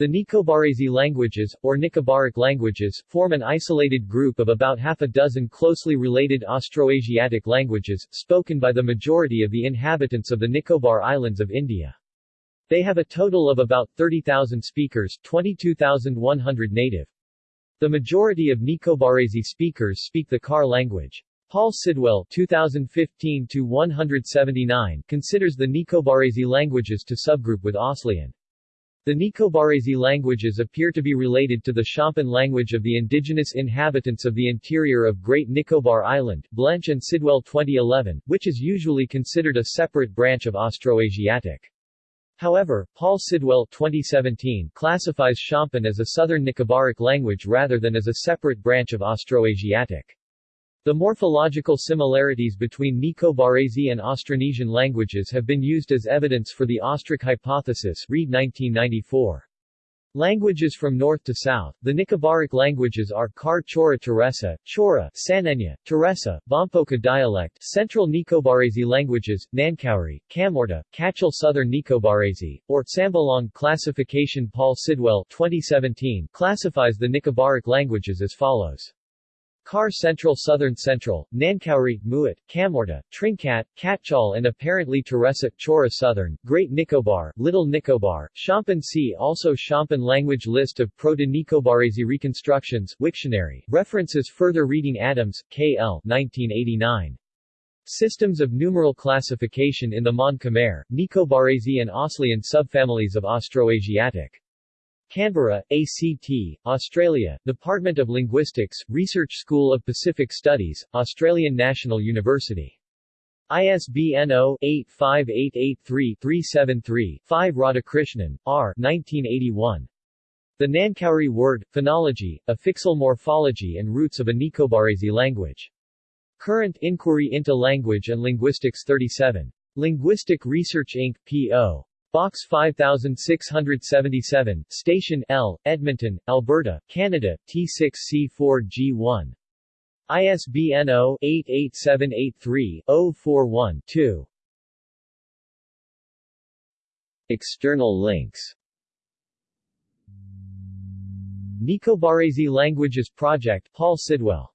The Nicobarese languages, or Nicobaric languages, form an isolated group of about half a dozen closely related Austroasiatic languages, spoken by the majority of the inhabitants of the Nicobar Islands of India. They have a total of about 30,000 speakers 22,100 native. The majority of Nicobarese speakers speak the Kar language. Paul Sidwell 2015-179 considers the Nicobarese languages to subgroup with Aslian. The Nicobarese languages appear to be related to the Shompen language of the indigenous inhabitants of the interior of Great Nicobar Island, Blench and Sidwell 2011, which is usually considered a separate branch of Austroasiatic. However, Paul Sidwell 2017 classifies Shompen as a Southern Nicobaric language rather than as a separate branch of Austroasiatic. The morphological similarities between Nicobarese and Austronesian languages have been used as evidence for the Austric hypothesis Reid 1994. Languages from north to south, the Nicobaric languages are Kar Chora Teresa, Chora, Sanenya, Teresa, Bompoka dialect, Central Nicobarese languages, Nankauri, Kamorta, Katchal Southern Nicobarese, or Sambalong classification Paul Sidwell 2017 classifies the Nicobaric languages as follows. Kar Central Southern Central, Nankauri, Muat, Kamorta, Trinkat, Katchal and apparently Teresa, Chora Southern, Great Nicobar, Little Nicobar, Shompen See also Shompen language list of Proto-Nicobarese reconstructions Wiktionary, references further reading Adams, K.L. 1989. Systems of numeral classification in the Mon Khmer, Nicobarese and Aslian subfamilies of Austroasiatic. Canberra, ACT, Australia, Department of Linguistics, Research School of Pacific Studies, Australian National University. ISBN 0-85883-373-5 Radhakrishnan, R. 1981. The Nankauri Word, Phonology, Affixal Morphology and Roots of a Nicobarese Language. Current Inquiry into Language and Linguistics 37. Linguistic Research Inc., P.O. Box 5677, Station L, Edmonton, Alberta, Canada, T6C4G1. ISBN 0-88783-041-2. External links Nicobarese Languages Project Paul Sidwell